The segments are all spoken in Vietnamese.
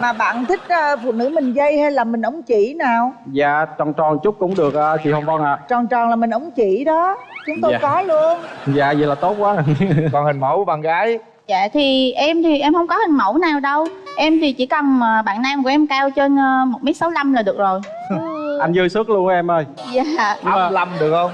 mà bạn thích ờ, phụ nữ mình dây hay là mình ống chỉ nào? Dạ tròn tròn chút cũng được ờ, chị hồng vân ạ. Tròn tròn là mình ống chỉ đó. Chúng tôi Dạ. có luôn. Dạ vậy là tốt quá. Còn hình mẫu bạn gái. Dạ thì em thì em không có hình mẫu nào đâu. Em thì chỉ cần mà bạn nam của em cao trên ờ, 1m65 là được rồi. Anh dư sức luôn em ơi. Dạ. Ấp lâm được không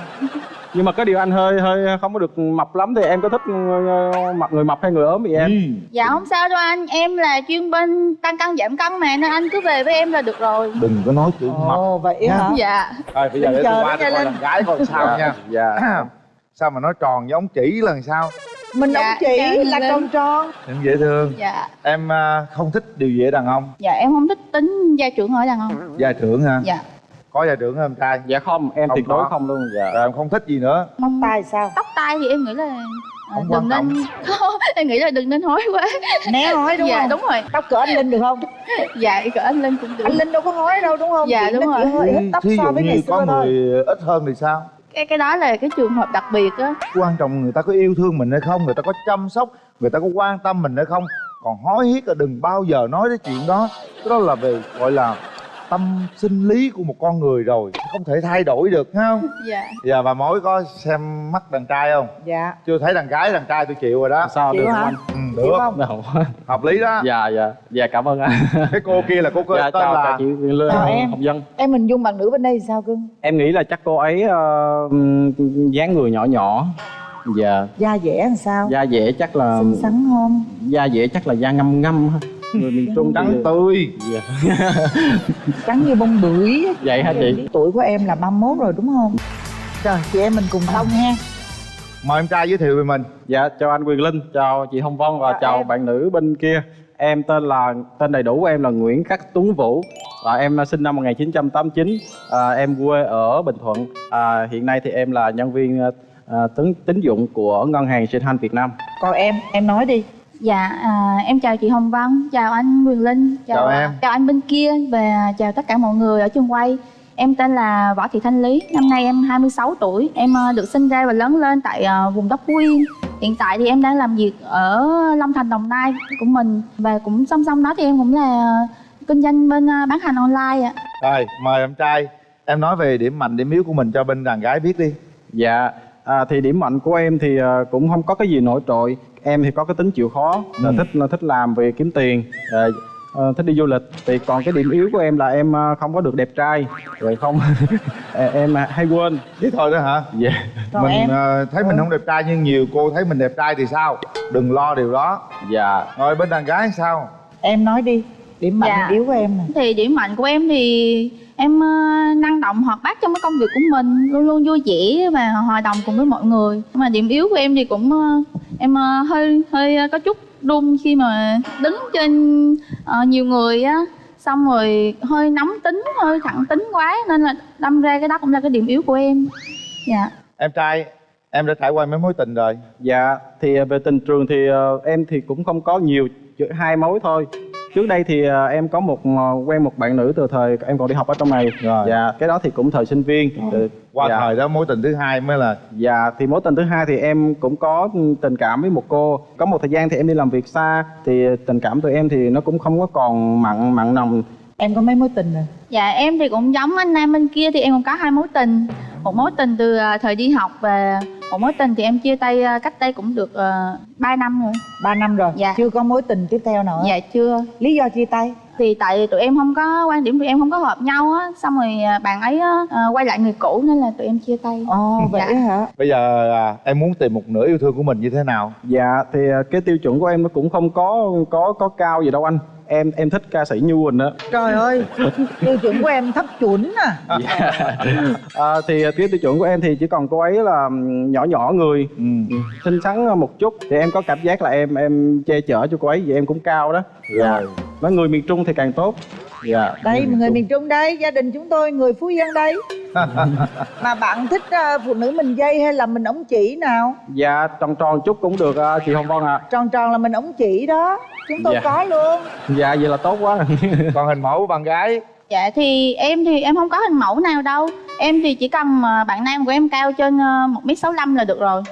nhưng mà có điều anh hơi hơi không có được mập lắm thì em có thích ờ, mập người mập hay người ốm vậy em? Dạ không sao đâu anh. Em là chuyên bên tăng cân giảm cân mà Nên anh cứ về với em là được rồi. Đừng có nói chữ mập ồ vậy hả? Dạ. Rồi bây giờ để tôi qua tôi coi lên. đàn gái coi sao nha. Dạ. Sao mà nói tròn với ống chỉ làm sao? Mình Dạ, ống chỉ dạ, là lên. tròn tròn. Em dễ thương. Dạ. Em à, không thích điều gì ở đàn ông. Dạ em không thích tính gia trưởng ở đàn ông. Gia trưởng ha Dạ có gia trưởng không em trai? Dạ không em Không tuyệt đối không luôn dạ. Rồi em không thích gì nữa. Tóc tai sao? Tóc tai thì em nghĩ là ờ, Không đừng nên em nghĩ là đừng nên hối quá. Né hói đúng dạ không? đúng rồi. Tóc cỡ anh linh được không? Dạ cỡ anh lên cũng được. Anh linh đâu có hói đâu đúng không? Dạ, Chỉ đúng rồi. tóc thí so dụ với như ngày có người ít hơn thì sao? Cái cái đó là cái trường hợp đặc biệt á. Quan trọng người ta có yêu thương mình hay không người ta có chăm sóc người ta có quan tâm mình hay không. Còn hối tiếc là đừng bao giờ nói đến chuyện đó. Cái đó là về gọi là tâm sinh lý của một con người rồi không thể thay đổi được ha không? Dạ. Giờ bà mối có xem mắt đàn trai không? Dạ. Chưa thấy đàn gái đàn trai tôi chịu rồi đó. Sao Chịu được hả? không ừ, Chịu được. không? Anh? Đâu. hợp lý đó. Dạ dạ. Dạ cảm ơn anh. Cái cô kia là cô có dạ tên chào là chị Lê Chào em. Hồng Dân. Em hình dung bạn nữ bên đây thì sao cưng? Em nghĩ là chắc cô ấy ừm, dáng người nhỏ nhỏ. Dạ. Da dẻ làm sao? Da dẻ chắc là xinh xắn không? Da dẻ chắc là da ngâm ngâm ha người miền trung trắng tươi. Dạ. trắng như bông bưởi. Vậy hả chị? Tuổi của em là 31 rồi đúng không? Trời chị em mình cùng tông ha. Mời em trai giới thiệu về mình. Dạ chào anh Quyền Linh chào chị Hồng Vân và Chào chào em. bạn nữ bên kia. Em tên là tên đầy đủ của em là Nguyễn Khắc Tuấn Vũ. Và em sinh năm 1989 à, em quê ở Bình Thuận. À, hiện nay thì em là nhân viên à, tín tín dụng của ngân hàng Sinhan Việt Nam. Còn em em nói đi Dạ, à, em chào chị Hồng Vân, chào anh Quyền Linh, Chào em. chào anh bên kia và chào tất cả mọi người ở trường quay. Em tên là Võ Thị Thanh Lý, năm nay em 26 tuổi. Em à, được sinh ra và lớn lên tại à, vùng đất Phú Yên. Hiện tại thì em đang làm việc ở Long Thành, Đồng Nai của mình và cũng song song đó thì em cũng là kinh doanh bên à, bán hàng online ạ. rồi mời em trai em nói về điểm mạnh điểm yếu của mình cho bên đàn gái biết đi Dạ, à, thì điểm mạnh của em thì cũng không có cái gì nổi trội. Em thì có cái tính chịu khó, là Ừ. thích là thích làm vì kiếm tiền, à, à, thích đi du lịch. Thì còn cái điểm yếu của em là em à, không có được đẹp trai, rồi không à, em à, hay quên. thế thôi đó hả Dạ. còn mình em ờ, thấy mình không đẹp trai nhưng nhiều cô thấy mình đẹp trai thì sao đừng lo điều đó Dạ. rồi bên đàn gái sao em nói đi điểm mạnh Dạ. điểm yếu của em nè Thì điểm mạnh của em thì em năng động hoạt bát trong cái công việc của mình, luôn luôn vui vẻ và hòa đồng cùng với mọi người. Nhưng mà điểm yếu của em thì cũng em à, hơi hơi có chút run khi mà đứng trên ờ, nhiều người á. Xong rồi hơi nóng tính hơi thẳng tính quá nên là đâm ra cái đó cũng là cái điểm yếu của em. Dạ. Em trai em đã trải qua mấy mối tình rồi? Dạ, thì về tình trường thì em thì cũng không có nhiều, chỉ hai mối thôi. Trước đây thì à, em có một à, quen một bạn nữ từ thời em còn đi học ở trong này. Rồi. Dạ, cái đó thì cũng thời sinh viên. Từ- qua dạ. thời đó mối tình thứ hai mới là Dạ, thì mối tình thứ hai thì em cũng có tình cảm với một cô. Có một thời gian thì em đi làm việc xa, thì tình cảm tụi em thì nó cũng không có còn mặn mặn nồng. em có mấy mối tình rồi dạ em thì cũng giống anh nam bên kia thì em cũng có hai mối tình một mối tình từ à, thời đi học và một mối tình thì em chia tay à, cách đây cũng được uh, 3 năm rồi. 3 năm rồi? Dạ. chưa có mối tình tiếp theo nữa? Dạ chưa. Lý do chia tay? Thì tại tụi em không có quan điểm tụi em không có hợp nhau á xong rồi à, bạn ấy á, à, quay lại người cũ nên là tụi em chia tay. Ồ vậy Dạ. hả? Bây giờ à, em muốn tìm một nửa yêu thương của mình như thế nào? Dạ, thì à, cái tiêu chuẩn của em nó cũng không có có có cao gì đâu anh. Em em thích ca sĩ Như Quỳnh á. trời ơi tiêu chuẩn của em thấp chuẩn à Dạ. à, thì cái tiêu chuẩn của em thì chỉ còn cô ấy là nhỏ nhỏ người ừ. xinh xắn một chút thì em có cảm giác là em em che chở cho cô ấy vì em cũng cao đó dạ rồi nói người miền trung thì càng tốt. Dạ đây người miền trung đây gia đình chúng tôi người phú yên đây. Mà bạn thích ờ, phụ nữ mình dây hay là mình ống chỉ nào? Dạ tròn tròn chút cũng được à, chị hồng vân ạ. Tròn tròn là mình ống chỉ đó chúng tôi Dạ. có luôn. Dạ vậy là tốt quá. Còn hình mẫu bạn gái? Dạ thì em thì em không có hình mẫu nào đâu. Em thì chỉ cần mà bạn nam của em cao trên ờ, một m sáu là được rồi.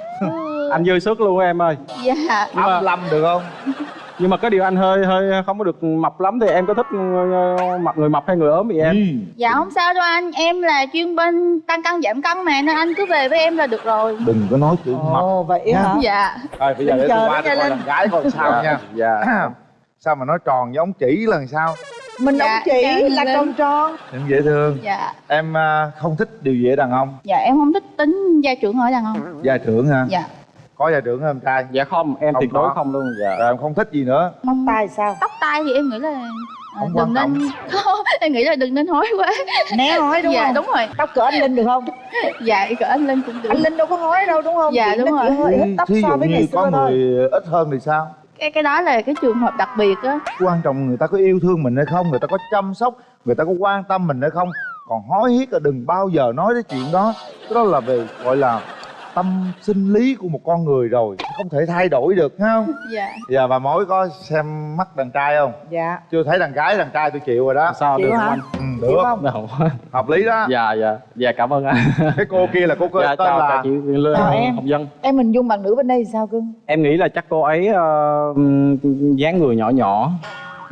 Anh dư sức luôn em ơi. Dạ. Ấp lâm được không nhưng mà cái điều anh hơi hơi không có được mập lắm thì em có thích ờ, mập người mập hay người ốm vậy em? Ừ. dạ không sao đâu anh. Em là chuyên bên tăng cân giảm cân mà nên anh cứ về với em là được rồi. Đừng có nói chữ mập. Ồ vậy hả? Dạ. Rồi bây giờ để tôi qua tôi nha coi gái coi sao nha. Dạ. Sao mà nói tròn giống chỉ lần sau? Mình Dạ, chỉ em là tròn tròn. Em dễ thương. Dạ. Em à, không thích điều gì ở đàn ông. Dạ em không thích tính gia trưởng ở đàn ông. Gia trưởng ha dạ có gia trưởng không em trai? Dạ không em Không tuyệt đối không luôn dạ. Rồi em không thích gì nữa. Tóc tai sao? Tóc tai thì em nghĩ là à, Không đừng quan nên không em nghĩ là đừng nên hói quá. Né hói đúng dạ không? đúng rồi. Tóc cỡ anh linh được không? Dạ cỡ anh lên cũng được. Anh linh đâu có hói đâu đúng không? Dạ, Chỉ đúng rồi. hơi ít tóc thí so dụ với ngày như có người ít hơn thì sao? Cái cái đó là cái trường hợp đặc biệt á. Quan trọng người ta có yêu thương mình hay không người ta có chăm sóc người ta có quan tâm mình hay không. Còn hối tiếc là đừng bao giờ nói đến chuyện đó. Cái đó là về gọi là tâm sinh lý của một con người rồi không thể thay đổi được thấy không? Dạ. Giờ bà mối có xem mắt đàn trai không? Dạ. Chưa thấy đàn gái đàn trai tôi chịu rồi đó. Sao Chịu được hả? không ừ, Chịu được không? Anh Đâu. hợp lý đó. Dạ dạ. Dạ cảm ơn anh. Cái cô kia là cô có dạ tên chào là chị Lê Chào em. Hồng Dân. Em hình dung bạn nữ bên đây thì sao cưng? Em nghĩ là chắc cô ấy ờ, dáng người nhỏ nhỏ.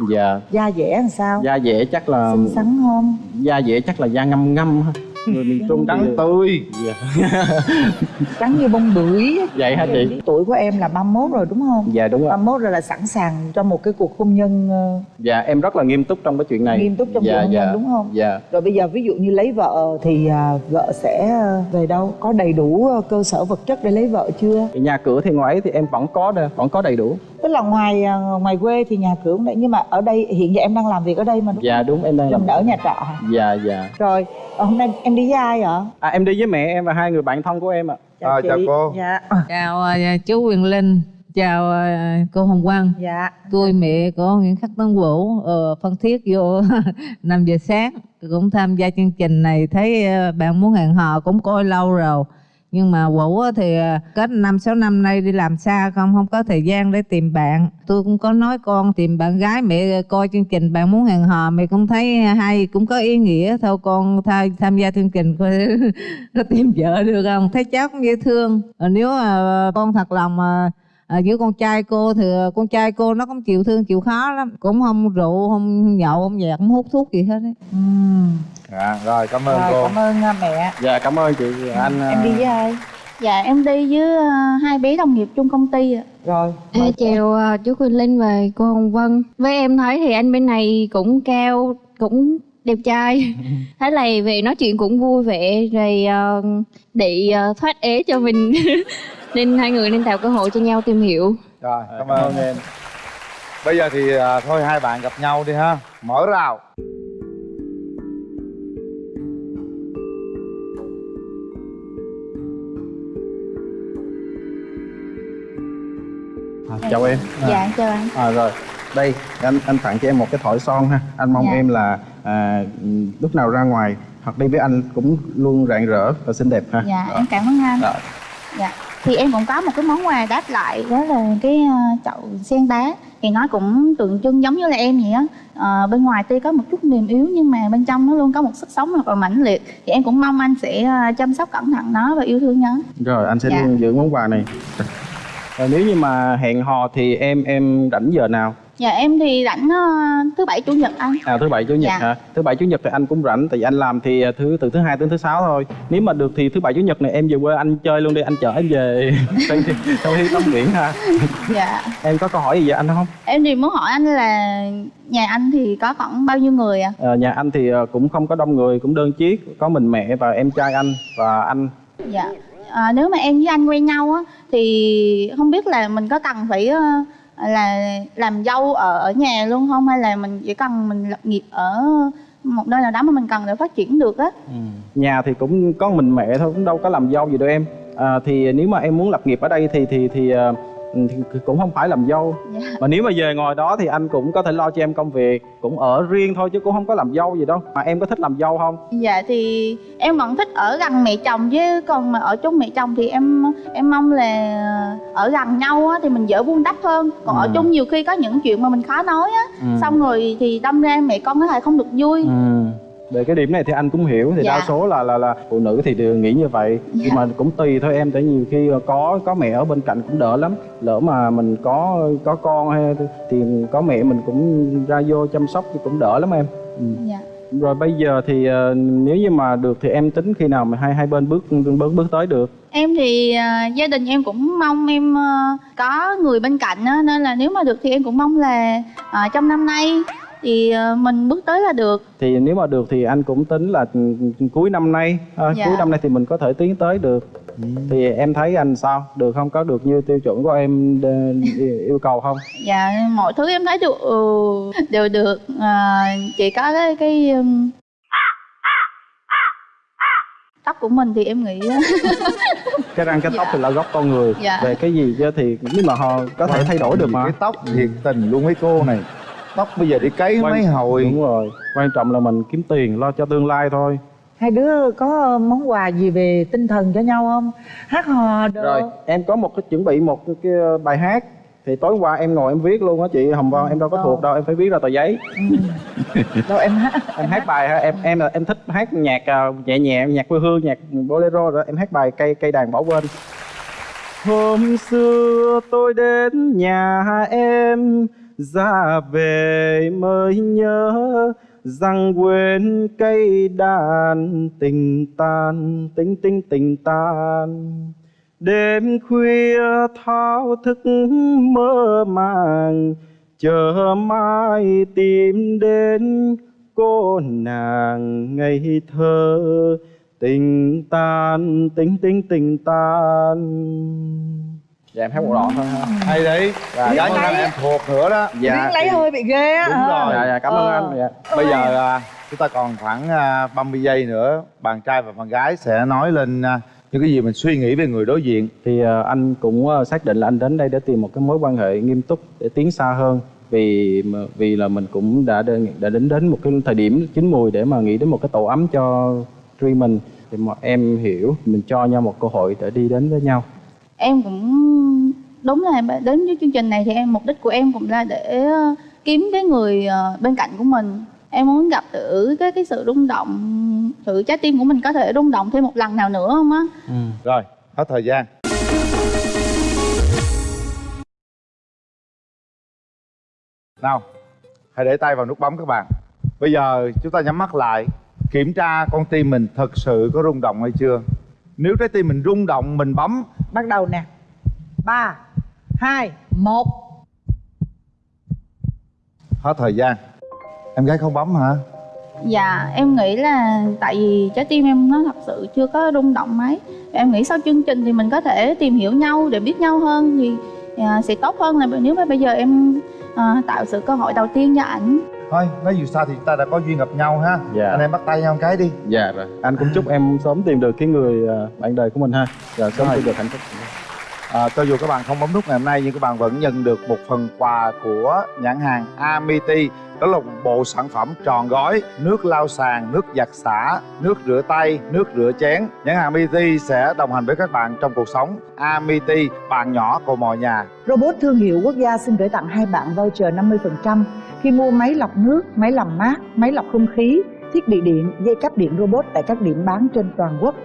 Dạ. Da dẻ làm sao? Da dẻ chắc là xinh xắn không? Da dẻ chắc là da ngâm ngâm ha người miền trung trắng thì- tươi. Dạ. trắng như bông bưởi vậy hả chị? Tuổi của em là 31 rồi đúng không? Dạ đúng rồi 31 rồi là sẵn sàng cho một cái cuộc hôn nhân ờ, dạ em rất là nghiêm túc trong cái chuyện này. nghiêm túc trong dạ, cuộc hôn dạ. nhân đúng không? Dạ. Rồi bây giờ ví dụ như lấy vợ thì à, vợ sẽ về đâu? Có đầy đủ ờ, cơ sở vật chất để lấy vợ chưa? Nhà cửa thì ngoài ấy thì em vẫn có đây vẫn có đầy đủ tức là ngoài à, ngoài quê thì nhà cửa cũng đấy nhưng mà ở đây hiện giờ em đang làm việc ở đây mà đúng dạ đúng em đang không làm Em ở nhà trọ hả? Dạ dạ. Rồi ờ, hôm nay em đi với ai vậy? À, em đi với mẹ em và hai người bạn thân của em ạ. À, chào cô. dạ. Chào à, chú Quyền Linh. Chào à, cô Hồng Quang. Dạ. Tôi mẹ của Nguyễn Khắc Tấn Vũ ở Phan Thiết vô 5 giờ sáng. Cũng tham gia chương trình này thấy à, bạn muốn hẹn hò cũng coi lâu rồi nhưng mà Vũ thì à, kết năm, sáu năm nay đi làm xa không không có thời gian để tìm bạn. Tôi cũng có nói con tìm bạn gái, mẹ coi chương trình bạn muốn hẹn hò, mẹ cũng thấy hay, cũng có ý nghĩa. Thôi con tham tham gia chương trình coi có tìm vợ được không? Thấy cháu cũng dễ thương. Ờ, nếu mà con thật lòng mà à, với con trai cô thì con trai cô nó cũng chịu thương chịu khó lắm cũng không rượu không nhậu không nhạc không hút thuốc gì hết ấy. Ừm. à, rồi cảm ơn rồi cô. cảm ơn à, mẹ. Dạ cảm ơn chị anh em đi với ai? Dạ em đi với ờ, hai bé đồng nghiệp chung công ty ạ. Rồi chị. chào ờ, chú Quỳnh Linh và cô Hồng Vân. Với em thấy thì anh bên này cũng cao, cũng đẹp trai. Thế này về nói chuyện cũng vui vẻ Rồi ờ, để ờ, thoát ế cho mình Nên hai người nên tạo cơ hội cho nhau tìm hiểu. Rồi Dạ, cảm ơn em. Bây giờ thì à, thôi hai bạn gặp nhau đi ha. Mở rào. À, chào em. Dạ chào anh. À, rồi. Đây anh anh tặng cho em một cái thỏi son ha. Anh mong Dạ. em là à, lúc nào ra ngoài hoặc đi với anh cũng luôn rạng rỡ và xinh đẹp ha. Dạ Rồi. em cảm ơn anh. Rồi. dạ thì em cũng có một cái món quà đáp lại đó là cái ờ, chậu sen đá thì nó cũng tượng trưng giống như là em vậy á. Ờ, bên ngoài tuy có một chút mềm yếu nhưng mà bên trong nó luôn có một sức sống rất là mãnh liệt. Thì em cũng mong anh sẽ ờ, chăm sóc cẩn thận nó và yêu thương nó. Rồi anh sẽ Dạ. giữ món quà này. Rồi nếu như mà hẹn hò thì em em rảnh giờ nào dạ em thì rảnh ờ, thứ bảy chủ nhật anh. À thứ bảy chủ nhật Dạ. hả? Thứ bảy chủ nhật thì anh cũng rảnh tại vì anh làm thì à, thứ từ thứ hai đến thứ sáu thôi. Nếu mà được thì thứ bảy chủ nhật này em về quê anh chơi luôn đi anh chở em về. Trong khi tắm biển ha. Dạ. Em có câu hỏi gì vậy anh không? Em thì muốn hỏi anh là nhà anh thì có khoảng bao nhiêu người ạ? Ờ, nhà anh thì ờ, cũng không có đông người cũng đơn chiếc có mình mẹ và em trai anh và anh. Dạ. À, nếu mà em với anh quen nhau á thì không biết là mình có cần phải ờ, là làm dâu ở ở nhà luôn không? Hay là mình chỉ cần mình lập nghiệp ở một nơi nào đó mà mình cần để phát triển được á? Ừ. Nhà thì cũng có mình mẹ thôi cũng đâu có làm dâu gì đâu em. À, thì nếu mà em muốn lập nghiệp ở đây thì thì thì, à, thì cũng không phải làm dâu. Dạ. Mà nếu mà về ngồi đó thì anh cũng có thể lo cho em công việc cũng ở riêng thôi chứ cũng không có làm dâu gì đâu. Mà em có thích làm dâu không? Dạ thì em vẫn thích ở gần mẹ chồng chứ. Còn mà ở chung mẹ chồng thì em em mong là ở gần nhau á thì mình dễ buông đắp hơn. Còn ở Ừ. chung nhiều khi có những chuyện mà mình khó nói á. Ừ. xong rồi thì đâm ra mẹ con có thể không được vui. Ừ. về cái điểm này thì anh cũng hiểu thì Dạ. đa số là là là phụ nữ thì đều nghĩ như vậy. Nhưng mà cũng tùy thôi em tại nhiều khi có có mẹ ở bên cạnh cũng đỡ lắm. Lỡ mà mình có có con hay thì có mẹ mình cũng ra vô chăm sóc thì cũng đỡ lắm em. Ừ. dạ. Rồi bây giờ thì ờ, nếu như mà được thì em tính khi nào mà hai hai bên bước bước bước tới được? Em thì à, gia đình em cũng mong em à, có người bên cạnh á nên là nếu mà được thì em cũng mong là à, trong năm nay thì à, mình bước tới là được. Thì nếu mà được thì anh cũng tính là ừ, cuối năm nay ờ, Dạ. cuối năm nay thì mình có thể tiến tới được. Thì em thấy anh sao? Được không? Có được như tiêu chuẩn của em ờ, yêu cầu không? Dạ mọi thứ em thấy được ừ, đều được. À, chỉ có cái cái tóc của mình thì em nghĩ cái răng cái tóc Dạ. thì là gốc con người. Dạ. về cái gì chứ thì nhưng mà họ có thể thay đổi được mà. cái tóc thiệt tình luôn mấy cô này tóc bây giờ đi cấy Quan- mấy hồi. Đúng rồi. Quan trọng là mình kiếm tiền lo cho tương lai thôi. Hai đứa có món quà gì về tinh thần cho nhau không? Hát hò được rồi em có một cái chuẩn bị một cái, bài hát. Thì tối qua em ngồi em viết luôn á chị. Hồng vân em đâu có thuộc đâu em phải viết ra tờ giấy. Đâu em hát? Em hát bài ha em em là em thích hát nhạc ờ, nhẹ nhẹ nhạc quê hương nhạc bolero rồi em hát bài cây cây đàn bỏ quên. Hôm xưa tôi đến nhà em ra về mới nhớ rằng quên cây đàn tình tan tình tình tình tan. Đêm khuya thao thức mơ màng, chờ mai tìm đến cô nàng ngây thơ. Tình tan tình tình tình tan dạ em hát một đoạn thôi ha. Hay đấy. Dạ, cảm ơn anh. em thuộc nữa đó. Riêng lấy hơi bị ghê á. Đúng hả? rồi. dạ dạ cảm ơn Ờ. anh. Dạ. Bây giờ à, chúng ta còn khoảng à, 30 giây nữa bạn trai và bạn gái sẽ nói lên à, những cái gì mình suy nghĩ về người đối diện. Thì ờ, anh cũng ờ, xác định là anh đến đây để tìm một cái mối quan hệ nghiêm túc để tiến xa hơn. Vì vì là mình cũng đã đến, đã đến đến một cái thời điểm chín mùi để mà nghĩ đến một cái tổ ấm cho riêng mình. Thì mà em hiểu mình cho nhau một cơ hội để đi đến với nhau em cũng, đúng là đến với chương trình này thì em, mục đích của em cũng là để ờ, kiếm cái người ờ, bên cạnh của mình. Em muốn gặp thử cái cái sự rung động thử trái tim của mình có thể rung động thêm một lần nào nữa không á? Ừ. Rồi, hết thời gian. Nào, hãy để tay vào nút bấm các bạn. Bây giờ chúng ta nhắm mắt lại, kiểm tra con tim mình thật sự có rung động hay chưa? Nếu trái tim mình rung động mình bấm. Bắt đầu nè. Ba hai một. Hết thời gian. Em gái không bấm hả? Dạ em nghĩ là tại vì trái tim em nó thật sự chưa có rung động mấy. Em nghĩ sau chương trình thì mình có thể tìm hiểu nhau để biết nhau hơn thì à, sẽ tốt hơn là nếu mà bây giờ em à, tạo sự cơ hội đầu tiên cho ảnh thôi nói dù sao thì chúng ta đã có duyên gặp nhau ha Dạ. anh em bắt tay nhau một cái đi dạ rồi anh cũng chúc em sớm tìm được cái người ờ, bạn đời của mình ha rồi sớm tìm được hạnh phúc À, cho dù các bạn không bấm nút ngày hôm nay nhưng các bạn vẫn nhận được một phần quà của nhãn hàng Amity đó là một bộ sản phẩm tròn gói nước lau sàn, nước giặt xả, nước rửa tay, nước rửa chén. Nhãn hàng Amity sẽ đồng hành với các bạn trong cuộc sống. Amity, bạn nhỏ của mọi nhà. Robot thương hiệu quốc gia xin gửi tặng hai bạn voucher 50% khi mua máy lọc nước, máy làm mát, máy lọc không khí, thiết bị điện, dây cáp điện robot tại các điểm bán trên toàn quốc.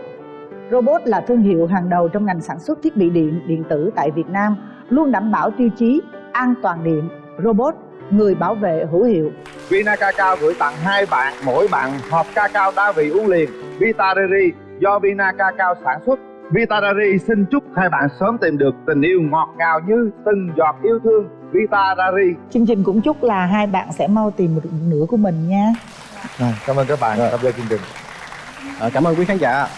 Robot là thương hiệu hàng đầu trong ngành sản xuất thiết bị điện, điện tử tại Việt Nam, luôn đảm bảo tiêu chí an toàn điện. Robot, người bảo vệ hữu hiệu. Vina Cacao gửi tặng hai bạn, mỗi bạn hộp cacao đa vị uống liền. Vitareri do Vina Cacao sản xuất. Vitareri xin chúc hai bạn sớm tìm được tình yêu ngọt ngào như từng giọt yêu thương. Vita Reri. Chương trình cũng chúc là hai bạn sẽ mau tìm được nửa của mình nha. Cảm ơn các bạn tham gia chương trình. Ờ, cảm ơn quý khán giả